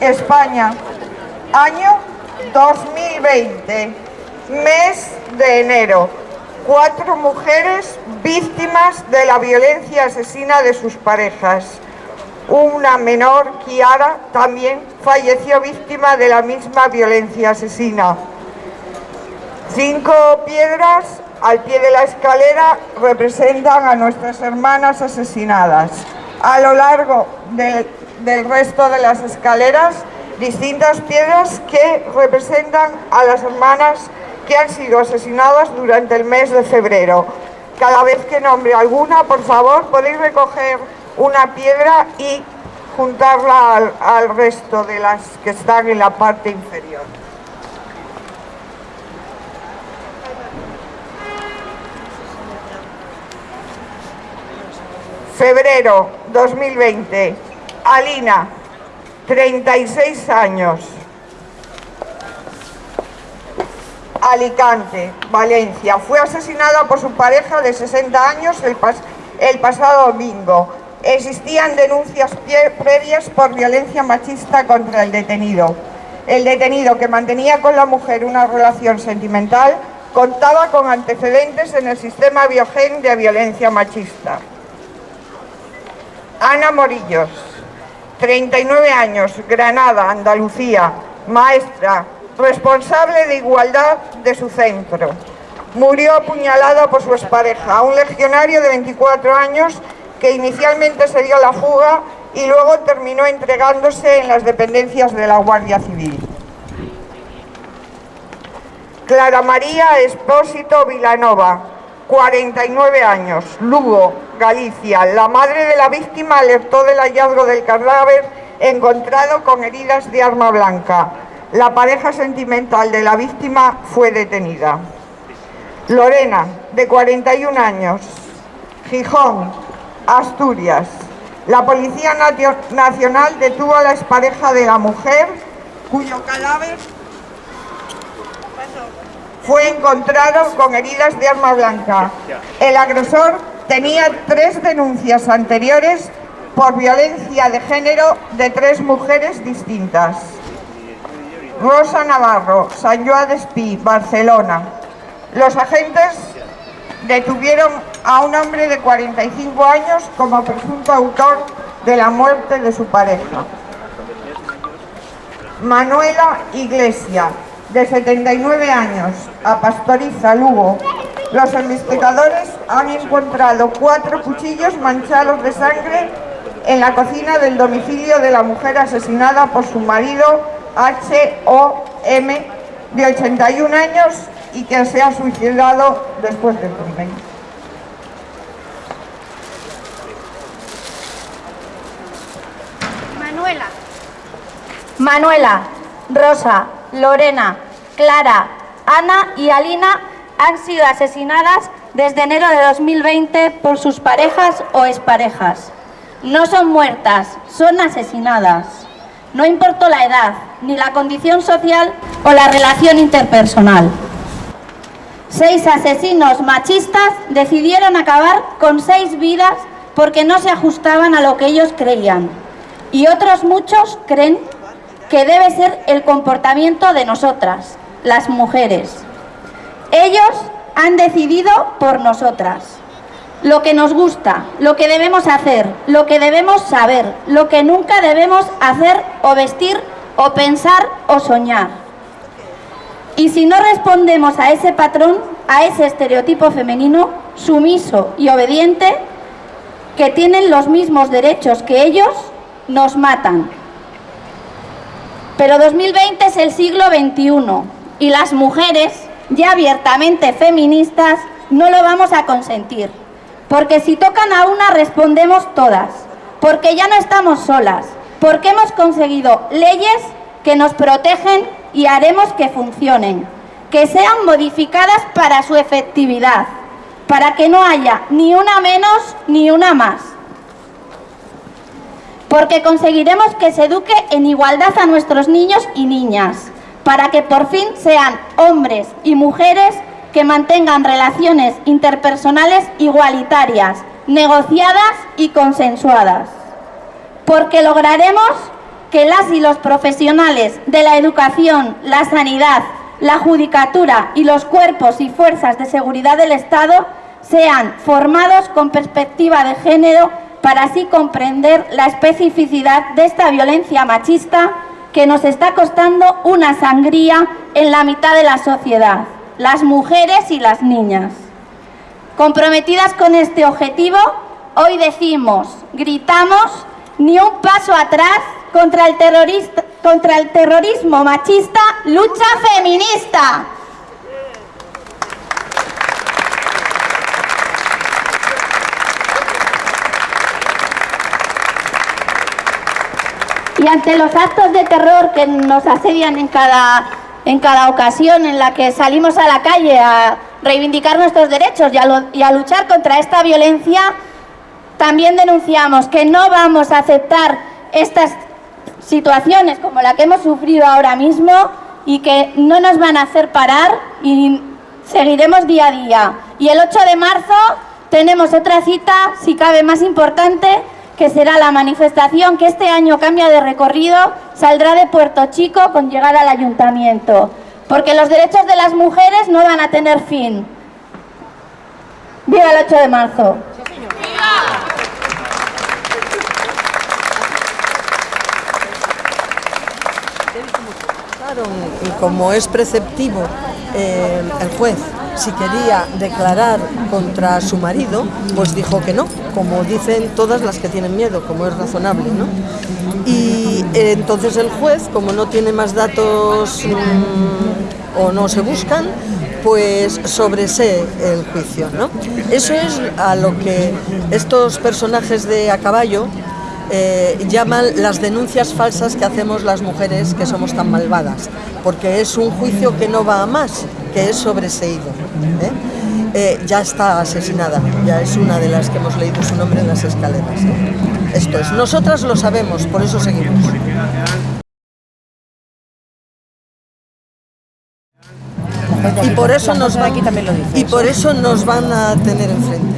España, año 2020, mes de enero. Cuatro mujeres víctimas de la violencia asesina de sus parejas. Una menor, Kiara, también falleció víctima de la misma violencia asesina. Cinco piedras al pie de la escalera representan a nuestras hermanas asesinadas. A lo largo del, del resto de las escaleras, distintas piedras que representan a las hermanas que han sido asesinadas durante el mes de febrero. Cada vez que nombre alguna, por favor, podéis recoger una piedra y juntarla al, al resto de las que están en la parte inferior. Febrero 2020. Alina, 36 años. Alicante, Valencia. Fue asesinada por su pareja de 60 años el, pas el pasado domingo. Existían denuncias previas por violencia machista contra el detenido. El detenido, que mantenía con la mujer una relación sentimental, contaba con antecedentes en el sistema biogen de violencia machista. Ana Morillos, 39 años, Granada, Andalucía, maestra, responsable de igualdad de su centro. Murió apuñalada por su expareja, un legionario de 24 años que inicialmente se dio la fuga y luego terminó entregándose en las dependencias de la Guardia Civil. Clara María Espósito Vilanova, 49 años, Lugo, Galicia. La madre de la víctima alertó del hallazgo del cadáver encontrado con heridas de arma blanca. La pareja sentimental de la víctima fue detenida. Lorena, de 41 años, Gijón, Asturias. La Policía Nacional detuvo a la expareja de la mujer, cuyo cadáver fue encontrado con heridas de arma blanca. El agresor tenía tres denuncias anteriores por violencia de género de tres mujeres distintas. Rosa Navarro, San Joan de Espí, Barcelona. Los agentes detuvieron a un hombre de 45 años como presunto autor de la muerte de su pareja. Manuela Iglesia, de 79 años, a Pastoriza, Lugo. Los investigadores han encontrado cuatro cuchillos manchados de sangre en la cocina del domicilio de la mujer asesinada por su marido H.O.M. de 81 años y que se ha suicidado después del crimen. Manuela. Manuela, Rosa, Lorena, Clara, Ana y Alina han sido asesinadas desde enero de 2020 por sus parejas o exparejas. No son muertas, son asesinadas. No importó la edad, ni la condición social o la relación interpersonal. Seis asesinos machistas decidieron acabar con seis vidas porque no se ajustaban a lo que ellos creían. Y otros muchos creen que debe ser el comportamiento de nosotras, las mujeres. Ellos han decidido por nosotras. Lo que nos gusta, lo que debemos hacer, lo que debemos saber, lo que nunca debemos hacer o vestir o pensar o soñar. Y si no respondemos a ese patrón, a ese estereotipo femenino, sumiso y obediente, que tienen los mismos derechos que ellos, nos matan. Pero 2020 es el siglo XXI y las mujeres, ya abiertamente feministas, no lo vamos a consentir. Porque si tocan a una, respondemos todas. Porque ya no estamos solas. Porque hemos conseguido leyes que nos protegen y haremos que funcionen. Que sean modificadas para su efectividad. Para que no haya ni una menos ni una más porque conseguiremos que se eduque en igualdad a nuestros niños y niñas, para que por fin sean hombres y mujeres que mantengan relaciones interpersonales igualitarias, negociadas y consensuadas. Porque lograremos que las y los profesionales de la educación, la sanidad, la judicatura y los cuerpos y fuerzas de seguridad del Estado sean formados con perspectiva de género para así comprender la especificidad de esta violencia machista que nos está costando una sangría en la mitad de la sociedad, las mujeres y las niñas. Comprometidas con este objetivo, hoy decimos, gritamos, ni un paso atrás contra el, terrorismo machista, lucha feminista. Y ante los actos de terror que nos asedian en cada, en cada ocasión en la que salimos a la calle a reivindicar nuestros derechos y a, y a luchar contra esta violencia, también denunciamos que no vamos a aceptar estas situaciones como la que hemos sufrido ahora mismo y que no nos van a hacer parar y seguiremos día a día. Y el 8 de marzo tenemos otra cita, si cabe más importante, que será la manifestación que este año cambia de recorrido, saldrá de Puerto Chico con llegada al ayuntamiento. Porque los derechos de las mujeres no van a tener fin. ¡Viva el 8 de marzo! Y como es preceptivo eh, el juez, si quería declarar contra su marido, pues dijo que no, como dicen todas las que tienen miedo, como es razonable, ¿no? Y eh, entonces el juez, como no tiene más datos mmm, o no se buscan, pues sobresee el juicio, ¿no? Eso es a lo que estos personajes de a caballo eh, llaman las denuncias falsas que hacemos las mujeres que somos tan malvadas, porque es un juicio que no va a más, que es sobreseído. ¿eh? Eh, ya está asesinada, ya es una de las que hemos leído su nombre en las escaleras. Esto es, nosotras lo sabemos, por eso seguimos. Y por eso nos van, y por eso nos van a tener enfrente.